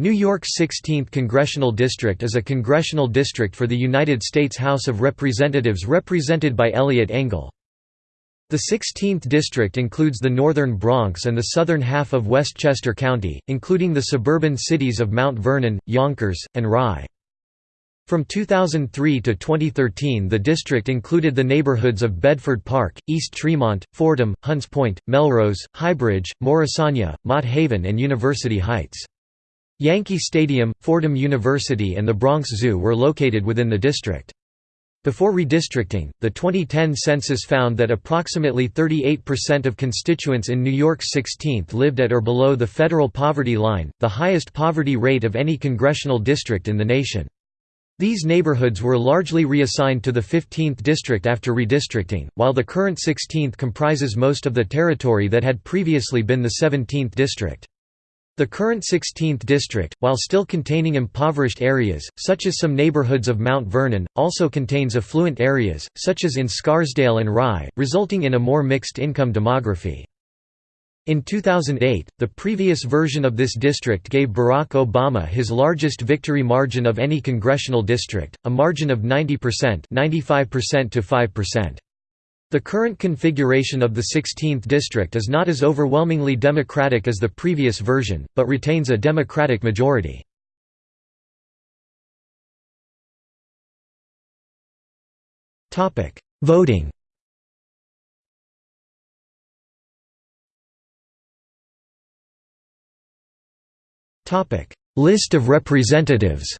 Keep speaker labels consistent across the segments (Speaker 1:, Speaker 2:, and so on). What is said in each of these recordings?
Speaker 1: New York's 16th Congressional District is a congressional district for the United States House of Representatives represented by Eliot Engel. The 16th district includes the northern Bronx and the southern half of Westchester County, including the suburban cities of Mount Vernon, Yonkers, and Rye. From 2003 to 2013 the district included the neighborhoods of Bedford Park, East Tremont, Fordham, Hunts Point, Melrose, Highbridge, Morrisania, Mott Haven and University Heights. Yankee Stadium, Fordham University and the Bronx Zoo were located within the district. Before redistricting, the 2010 census found that approximately 38% of constituents in New York's 16th lived at or below the federal poverty line, the highest poverty rate of any congressional district in the nation. These neighborhoods were largely reassigned to the 15th district after redistricting, while the current 16th comprises most of the territory that had previously been the 17th district. The current 16th district, while still containing impoverished areas, such as some neighborhoods of Mount Vernon, also contains affluent areas, such as in Scarsdale and Rye, resulting in a more mixed income demography. In 2008, the previous version of this district gave Barack Obama his largest victory margin of any congressional district, a margin of 90% 95% to 5%. The current configuration of the 16th district is not as overwhelmingly Democratic as the previous version, but retains a Democratic majority. Voting List of representatives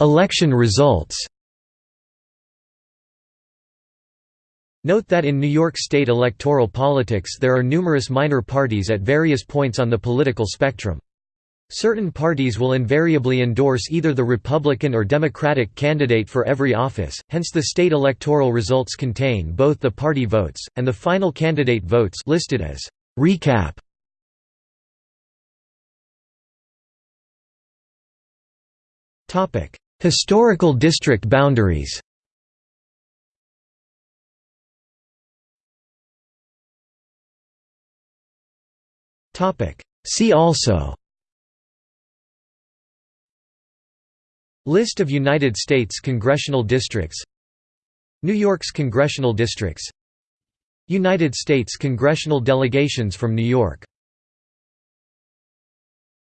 Speaker 1: Election results Note that in New York State electoral politics there are numerous minor parties at various points on the political spectrum. Certain parties will invariably endorse either the Republican or Democratic candidate for every office, hence the state electoral results contain both the party votes, and the final candidate votes listed as recap. Historical district boundaries See also List of United States congressional districts New York's congressional districts United States congressional delegations from New York